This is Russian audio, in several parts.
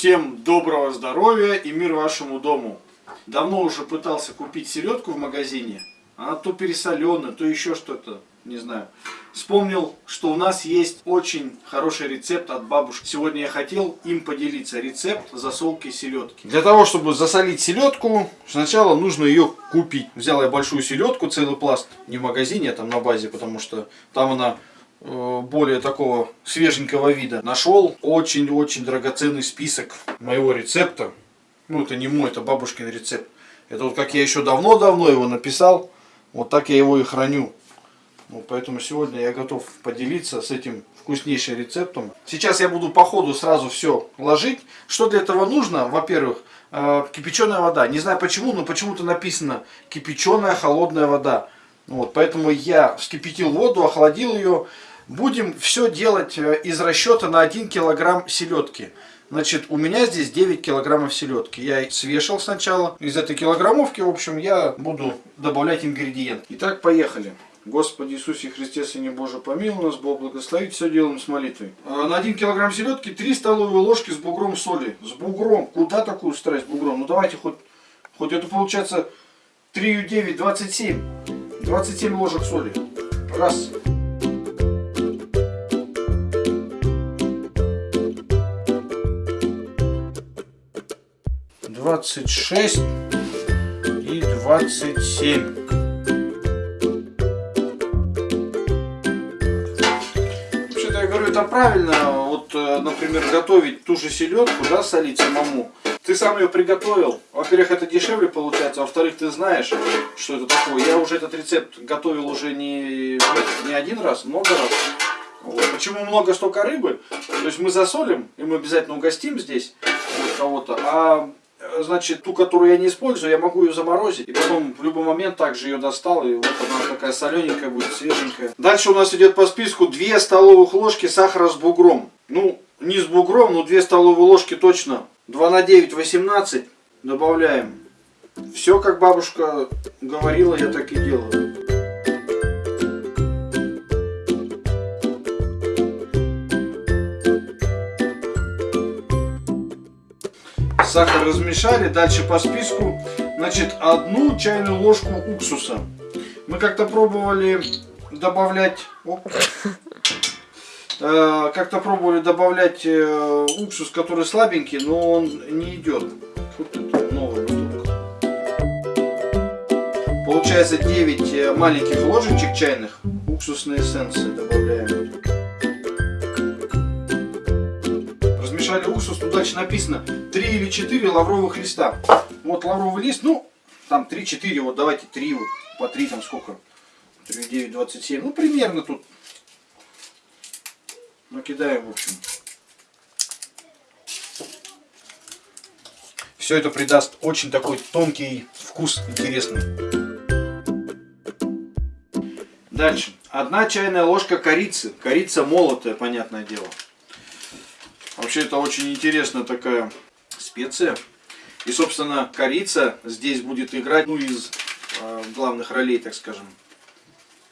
Всем доброго здоровья и мир вашему дому. Давно уже пытался купить селедку в магазине. Она то пересоленная, то еще что-то, не знаю. Вспомнил, что у нас есть очень хороший рецепт от бабушки. Сегодня я хотел им поделиться. Рецепт засолки селедки. Для того, чтобы засолить селедку, сначала нужно ее купить. Взял я большую селедку, целый пласт. Не в магазине, а там на базе, потому что там она более такого свеженького вида. Нашел очень-очень драгоценный список моего рецепта. Ну, это не мой, это бабушкин рецепт. Это вот как я еще давно-давно его написал, вот так я его и храню. Ну, поэтому сегодня я готов поделиться с этим вкуснейшим рецептом. Сейчас я буду по ходу сразу все ложить. Что для этого нужно? Во-первых, э, кипяченая вода. Не знаю почему, но почему-то написано кипяченая холодная вода. Вот, поэтому я вскипятил воду, охладил ее. Будем все делать э, из расчета на 1 килограмм селедки. Значит, у меня здесь 9 килограммов селедки. Я свешал сначала. Из этой килограммовки, в общем, я буду добавлять ингредиенты. Итак, поехали. Господи Иисусе Христе, Сыне Божий, помилуй нас, Бог благословит, все делаем с молитвой. А, на 1 килограмм селедки 3 столовые ложки с бугром соли. С бугром. Куда такую страсть бугром? Ну давайте хоть, хоть это получается 3 9, 27. 27 ложек соли. Раз. Двадцать шесть и двадцать семь. это правильно, вот, э, например, готовить ту же селедку, да, солить самому. Ты сам ее приготовил. Во-первых, это дешевле получается, во-вторых, ты знаешь, что это такое. Я уже этот рецепт готовил уже не, не один раз, много раз. Вот. Почему много столько рыбы? То есть мы засолим, и мы обязательно угостим здесь кого-то. А значит, ту, которую я не использую, я могу ее заморозить. И потом в любой момент также ее достал. И вот она такая солененькая будет, свеженькая. Дальше у нас идет по списку 2 столовых ложки сахара с бугром. Ну, не с бугром, но 2 столовые ложки точно. 2 на 9, 18. Добавляем. Все, как бабушка говорила, я так и делаю. Сахар размешали. Дальше по списку. Значит, одну чайную ложку уксуса. Мы как-то пробовали добавлять... Э, как-то пробовали добавлять э, уксус, который слабенький, но он не идет. Получается 9 э, маленьких ложечек чайных уксусной эссенции добавляем. Размешали уксус, тут дальше написано 3 или 4 лавровых листа. Вот лавровый лист, ну, там 3-4, вот давайте 3, вот, по 3 там сколько? 3, 9, 27, ну, примерно тут накидаем, в общем. Все это придаст очень такой тонкий вкус, интересный. Дальше. Одна чайная ложка корицы. Корица молотая, понятное дело. Вообще это очень интересная такая специя. И, собственно, корица здесь будет играть ну, из э, главных ролей, так скажем.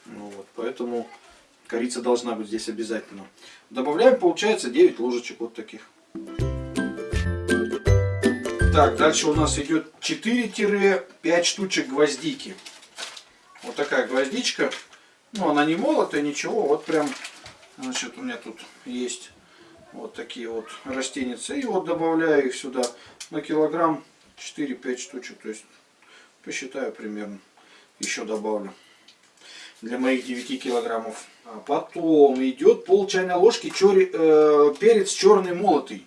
Ну, вот, поэтому корица должна быть здесь обязательно. Добавляем, получается, 9 ложечек вот таких. Так, дальше у нас идет 4-5 штучек гвоздики. Вот такая гвоздичка. Ну, она не молотая, ничего. Вот прям, значит, у меня тут есть вот такие вот растеницы. И вот добавляю их сюда на килограмм 4-5 штучек. То есть посчитаю примерно. Еще добавлю. Для моих 9 килограммов. А потом идет пол чайной ложки чори, э, перец черный молотый.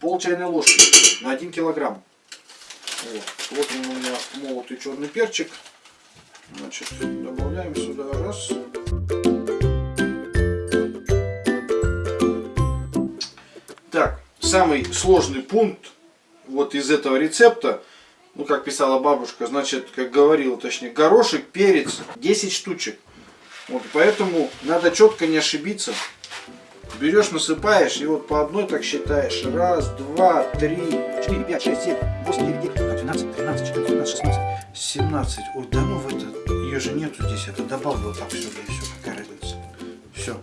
Пол чайной ложки на 1 килограмм. Вот, вот он у меня молотый черный перчик. Значит, добавляем сюда раз. Самый сложный пункт вот из этого рецепта, ну как писала бабушка, значит, как говорила точнее, горошек, перец, 10 штучек. Вот, поэтому надо четко не ошибиться. Берешь, насыпаешь, и вот по одной так считаешь. Раз, два, три, четыре, пять, шесть, семь, восемь, девять, десять, двенадцать, тринадцать, четырнадцать, пятнадцать, шестнадцать, семнадцать. Ой, да ну в это, ее же нету здесь, это добавил так все, и все, какая разница. Все.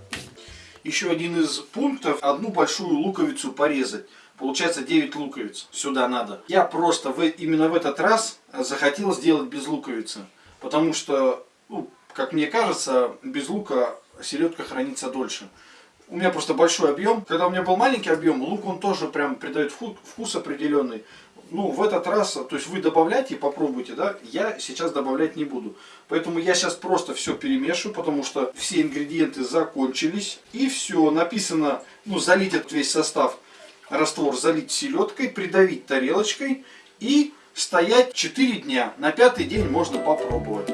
Еще один из пунктов, одну большую луковицу порезать. Получается 9 луковиц. Сюда надо. Я просто в, именно в этот раз захотел сделать без луковицы. Потому что, ну, как мне кажется, без лука селедка хранится дольше. У меня просто большой объем. Когда у меня был маленький объем, лук он тоже прям придает вкус определенный. Ну, в этот раз, то есть вы добавляйте и попробуйте, да, я сейчас добавлять не буду. Поэтому я сейчас просто все перемешиваю, потому что все ингредиенты закончились. И все, написано, ну, залить этот весь состав, раствор залить селедкой, придавить тарелочкой и стоять 4 дня. На пятый день можно попробовать.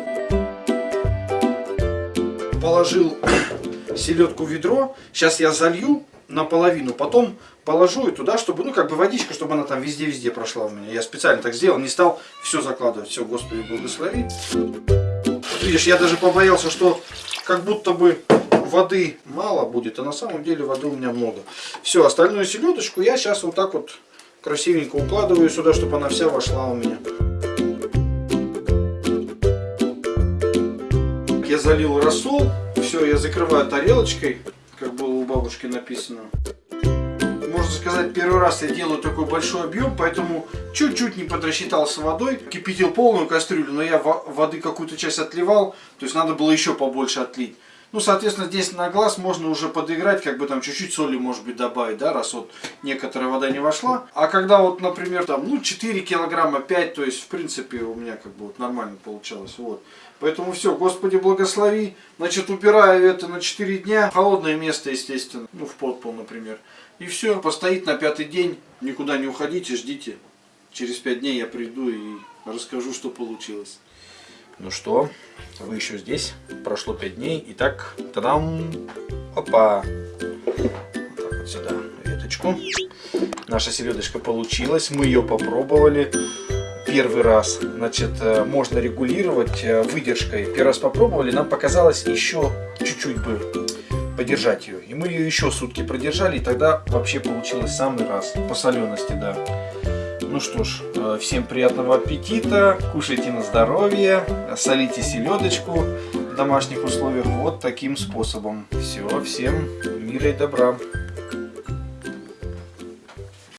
Положил селедку в ведро. Сейчас я залью наполовину, потом положу и туда, чтобы, ну, как бы водичка, чтобы она там везде-везде прошла у меня. Я специально так сделал, не стал все закладывать. Все, Господи, благослови. видишь, я даже побоялся, что как будто бы воды мало будет, а на самом деле воды у меня много. Все, остальную селедочку я сейчас вот так вот красивенько укладываю сюда, чтобы она вся вошла у меня. Я залил рассол, все, я закрываю тарелочкой, у бабушки написано. Можно сказать, первый раз я делаю такой большой объем, поэтому чуть-чуть не подрасчитался водой. Кипятил полную кастрюлю, но я воды какую-то часть отливал, то есть надо было еще побольше отлить. Ну, соответственно, здесь на глаз можно уже подыграть, как бы там чуть-чуть соли, может быть, добавить, да, раз вот некоторая вода не вошла. А когда вот, например, там, ну, 4 килограмма, 5, то есть, в принципе, у меня как бы вот нормально получалось, вот. Поэтому все, Господи благослови. Значит, убираю это на 4 дня. Холодное место, естественно, ну, в подпол, например. И все, постоит на пятый день, никуда не уходите, ждите. Через 5 дней я приду и расскажу, что получилось. Ну что, вы еще здесь? Прошло 5 дней. Итак, тадам! Опа! Вот так вот сюда веточку. Наша селедочка получилась. Мы ее попробовали первый раз. Значит, э, можно регулировать э, выдержкой. Первый раз попробовали, нам показалось еще чуть-чуть бы подержать ее. И мы ее еще сутки продержали, и тогда вообще получилось самый раз. По солености, да. Ну что ж, э, всем приятного аппетита, кушайте на здоровье, солите селедочку в домашних условиях вот таким способом. Все, всем мира и добра.